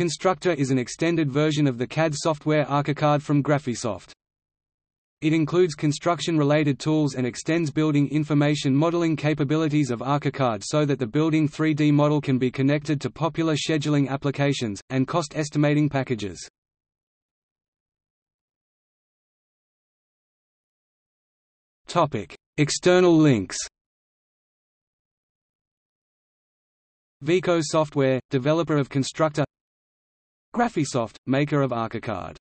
Constructor is an extended version of the CAD software Archicad from Graphisoft. It includes construction-related tools and extends building information modeling capabilities of Archicad so that the building 3D model can be connected to popular scheduling applications, and cost estimating packages. External links Vico Software, developer of Constructor Graphisoft, maker of Archicad